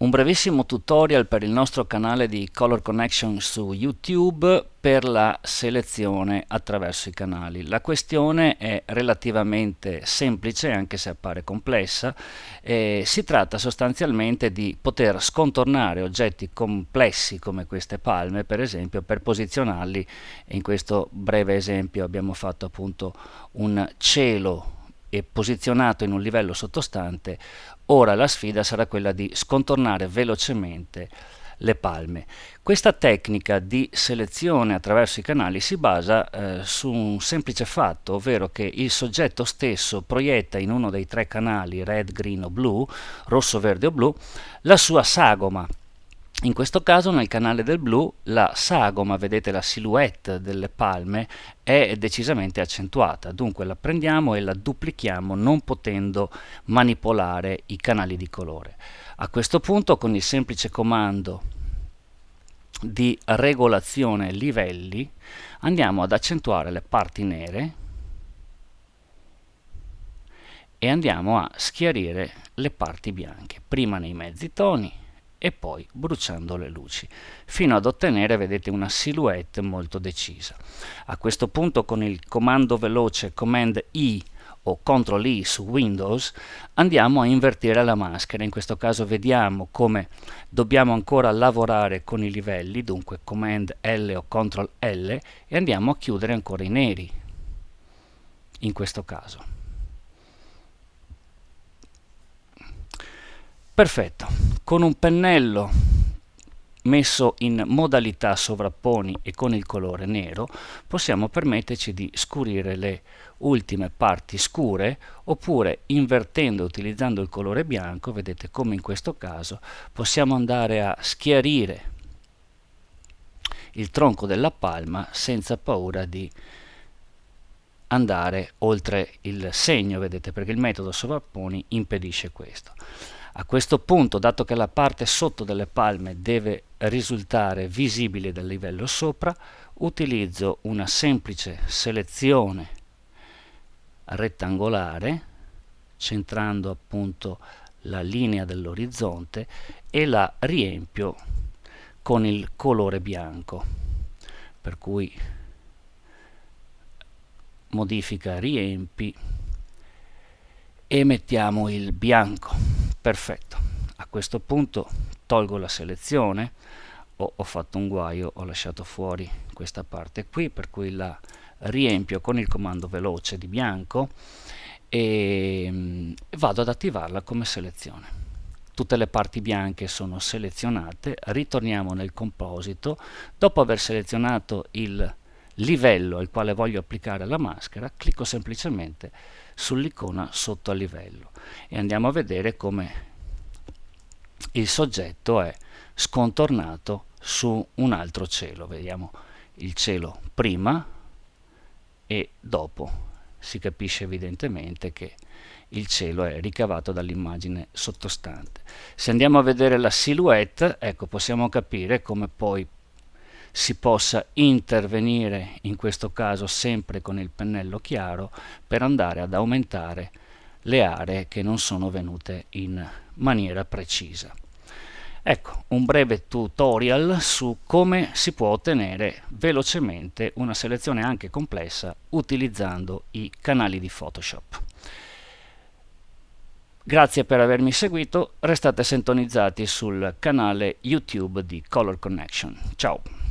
Un brevissimo tutorial per il nostro canale di Color Connection su YouTube per la selezione attraverso i canali. La questione è relativamente semplice anche se appare complessa. Eh, si tratta sostanzialmente di poter scontornare oggetti complessi come queste palme per esempio per posizionarli. In questo breve esempio abbiamo fatto appunto un cielo e posizionato in un livello sottostante, ora la sfida sarà quella di scontornare velocemente le palme. Questa tecnica di selezione attraverso i canali si basa eh, su un semplice fatto, ovvero che il soggetto stesso proietta in uno dei tre canali red, green o blu, rosso, verde o blu, la sua sagoma in questo caso nel canale del blu la sagoma, vedete la silhouette delle palme, è decisamente accentuata, dunque la prendiamo e la duplichiamo non potendo manipolare i canali di colore. A questo punto con il semplice comando di regolazione livelli andiamo ad accentuare le parti nere e andiamo a schiarire le parti bianche, prima nei mezzi toni e poi bruciando le luci. Fino ad ottenere vedete una silhouette molto decisa. A questo punto con il comando veloce command I o CTRL I su Windows andiamo a invertire la maschera. In questo caso vediamo come dobbiamo ancora lavorare con i livelli dunque command L o CTRL L e andiamo a chiudere ancora i neri in questo caso. Perfetto, con un pennello messo in modalità sovrapponi e con il colore nero possiamo permetterci di scurire le ultime parti scure oppure invertendo utilizzando il colore bianco vedete come in questo caso possiamo andare a schiarire il tronco della palma senza paura di andare oltre il segno vedete perché il metodo sovrapponi impedisce questo a questo punto, dato che la parte sotto delle palme deve risultare visibile dal livello sopra, utilizzo una semplice selezione rettangolare, centrando appunto la linea dell'orizzonte e la riempio con il colore bianco. Per cui modifica riempi e mettiamo il bianco perfetto. A questo punto tolgo la selezione. O ho fatto un guaio ho lasciato fuori questa parte qui per cui la riempio con il comando veloce di bianco e mm, vado ad attivarla come selezione. Tutte le parti bianche sono selezionate. Ritorniamo nel composito. Dopo aver selezionato il livello al quale voglio applicare la maschera clicco semplicemente sull'icona sotto a livello e andiamo a vedere come il soggetto è scontornato su un altro cielo. Vediamo il cielo prima e dopo. Si capisce evidentemente che il cielo è ricavato dall'immagine sottostante. Se andiamo a vedere la silhouette ecco possiamo capire come poi si possa intervenire in questo caso sempre con il pennello chiaro per andare ad aumentare le aree che non sono venute in maniera precisa. Ecco, un breve tutorial su come si può ottenere velocemente una selezione anche complessa utilizzando i canali di Photoshop. Grazie per avermi seguito, restate sintonizzati sul canale YouTube di Color Connection. Ciao!